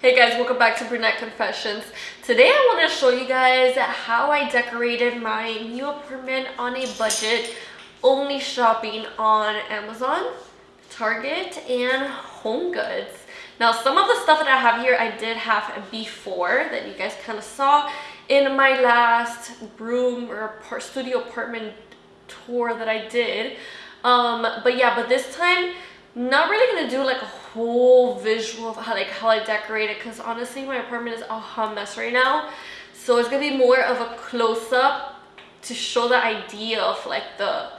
Hey guys, welcome back to Brunette Confessions. Today I want to show you guys how I decorated my new apartment on a budget, only shopping on Amazon, Target, and Home Goods. Now some of the stuff that I have here I did have before that you guys kind of saw in my last room or studio apartment tour that I did. Um, but yeah, but this time not really gonna do like a whole visual of how like how I decorate it because honestly my apartment is a hot mess right now so it's gonna be more of a close-up to show the idea of like the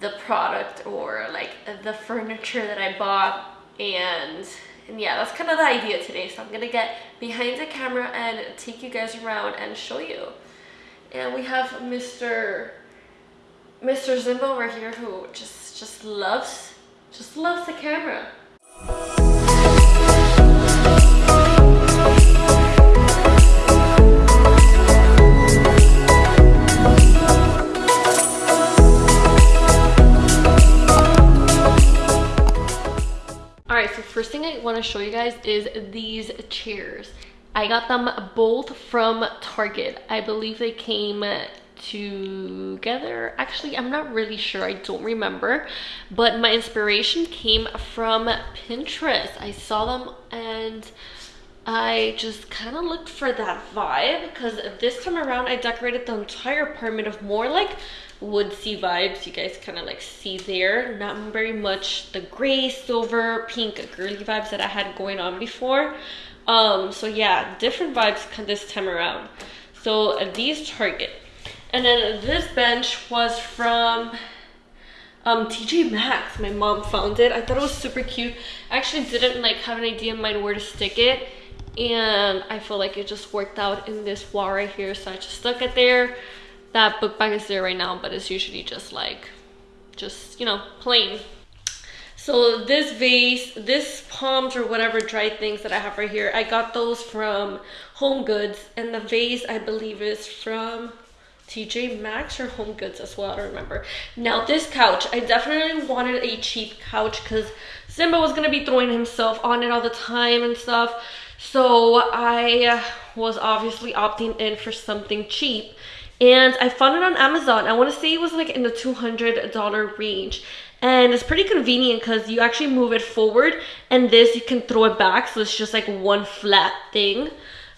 the product or like the furniture that I bought and and yeah that's kind of the idea today so I'm gonna get behind the camera and take you guys around and show you and we have Mr. Mr. Zimbo over here who just just loves just loves the camera. Alright, so first thing I want to show you guys is these chairs. I got them both from Target. I believe they came together. Actually i'm not really sure. I don't remember. But my inspiration came from pinterest. I saw them and i just kind of looked for that vibe because this time around i decorated the entire apartment of more like woodsy vibes. You guys kind of like see there. Not very much the gray silver pink girly vibes that i had going on before. Um so yeah different vibes this time around. So uh, these target and then this bench was from um, TJ Maxx. My mom found it. I thought it was super cute. I actually didn't like have an idea in mind where to stick it. And I feel like it just worked out in this wall right here. So I just stuck it there. That book bag is there right now, but it's usually just like, just, you know, plain. So this vase, this palms or whatever dried things that I have right here, I got those from Home Goods. And the vase, I believe, is from TJ Maxx or Home Goods as well, I don't remember. Now this couch, I definitely wanted a cheap couch because Simba was gonna be throwing himself on it all the time and stuff. So I was obviously opting in for something cheap and I found it on Amazon. I wanna say it was like in the $200 range and it's pretty convenient because you actually move it forward and this you can throw it back so it's just like one flat thing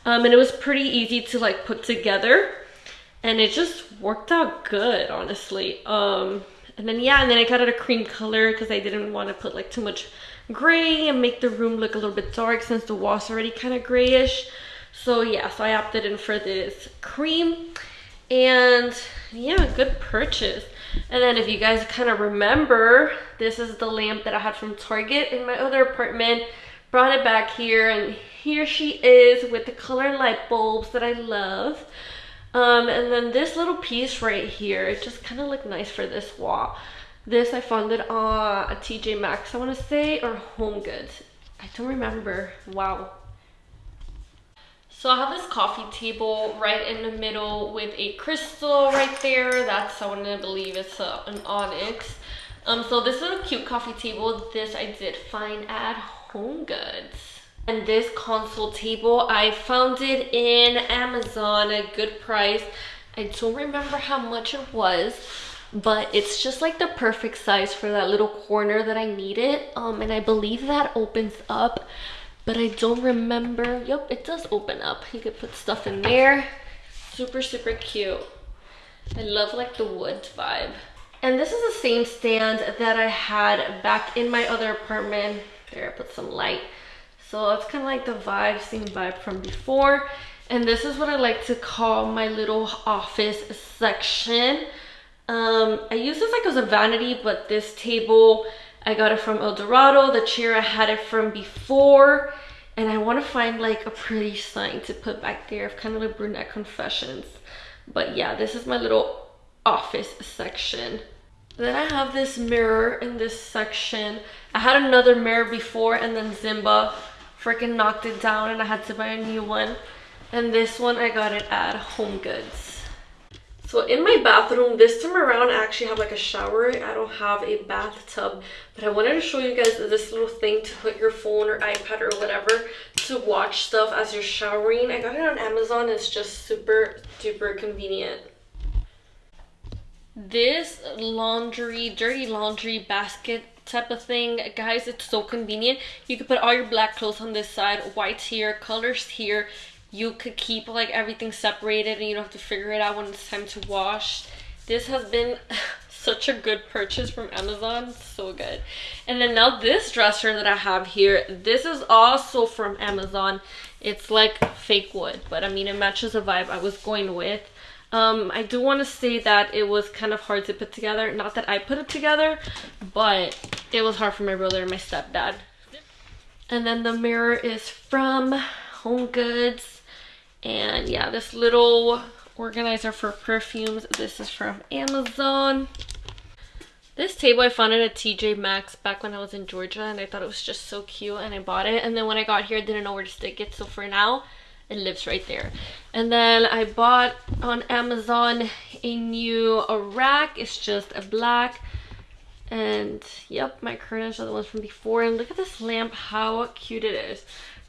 um, and it was pretty easy to like put together and it just worked out good honestly. Um and then yeah and then i got it a cream color because i didn't want to put like too much gray and make the room look a little bit dark since the wall's already kind of grayish. So yeah so i opted in for this cream. And yeah good purchase. And then if you guys kind of remember this is the lamp that i had from target in my other apartment. Brought it back here and here she is with the color light bulbs that i love um, and then this little piece right here, it just kind of looked nice for this wall. This I found it on a TJ Maxx, I want to say, or Home Goods. I don't remember. Wow. So I have this coffee table right in the middle with a crystal right there. That's, I want to believe it's an onyx. Um, so this is a cute coffee table. This I did find at Home Goods. And this console table, I found it in Amazon at a good price. I don't remember how much it was, but it's just like the perfect size for that little corner that I needed. Um, and I believe that opens up, but I don't remember. Yep, it does open up. You could put stuff in there. Super, super cute. I love like the wood vibe. And this is the same stand that I had back in my other apartment. There, I put some light. So it's kind of like the vibe, same vibe from before. And this is what I like to call my little office section. Um, I use this like as a vanity, but this table, I got it from El Dorado. The chair, I had it from before. And I want to find like a pretty sign to put back there of kind of like brunette confessions. But yeah, this is my little office section. Then I have this mirror in this section. I had another mirror before and then Zimba freaking knocked it down and I had to buy a new one. And this one, I got it at Home Goods. So in my bathroom, this time around, I actually have like a shower. I don't have a bathtub, but I wanted to show you guys this little thing to put your phone or iPad or whatever to watch stuff as you're showering. I got it on Amazon. It's just super duper convenient. This laundry, dirty laundry basket type of thing. Guys it's so convenient. You could put all your black clothes on this side whites here colors here. You could keep like everything separated and you don't have to figure it out when it's time to wash. This has been such a good purchase from amazon. So good. And then now this dresser that i have here this is also from amazon. It's like fake wood but i mean it matches the vibe i was going with um, I do want to say that it was kind of hard to put together. Not that I put it together, but it was hard for my brother and my stepdad. And then the mirror is from Home Goods. And yeah, this little organizer for perfumes. This is from Amazon. This table I found it at TJ Maxx back when I was in Georgia and I thought it was just so cute and I bought it. And then when I got here, I didn't know where to stick it. So for now, it lives right there. And then I bought on Amazon a new a rack. It's just a black. And yep, my curtains are the ones from before. And look at this lamp, how cute it is.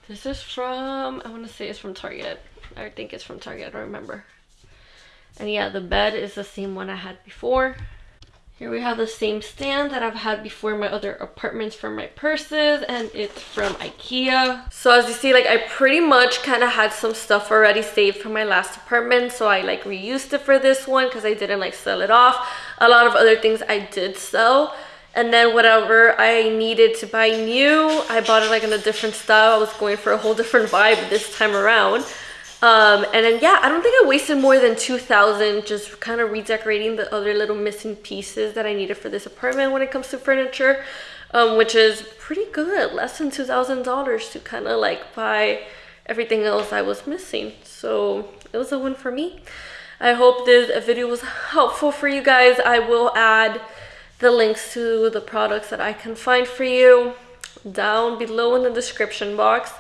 This is from, I want to say it's from Target. I think it's from Target, I don't remember. And yeah, the bed is the same one I had before. Here we have the same stand that I've had before in my other apartments for my purses and it's from Ikea. So as you see, like I pretty much kind of had some stuff already saved from my last apartment. So I like reused it for this one because I didn't like sell it off. A lot of other things I did sell. And then whatever I needed to buy new, I bought it like in a different style. I was going for a whole different vibe this time around. Um, and then yeah, I don't think I wasted more than 2000 just kind of redecorating the other little missing pieces that I needed for this apartment when it comes to furniture, um, which is pretty good, less than $2,000 to kind of like buy everything else I was missing. So it was a win for me. I hope this video was helpful for you guys. I will add the links to the products that I can find for you down below in the description box.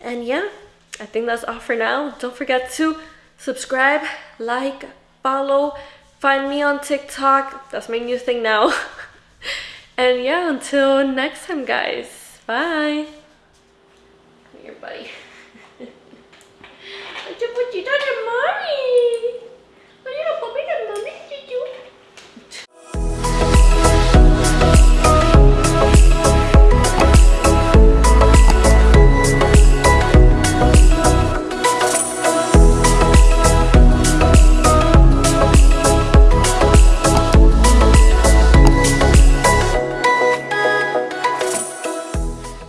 And yeah, I think that's all for now. Don't forget to subscribe, like, follow, find me on TikTok. That's my new thing now. and yeah, until next time, guys. Bye.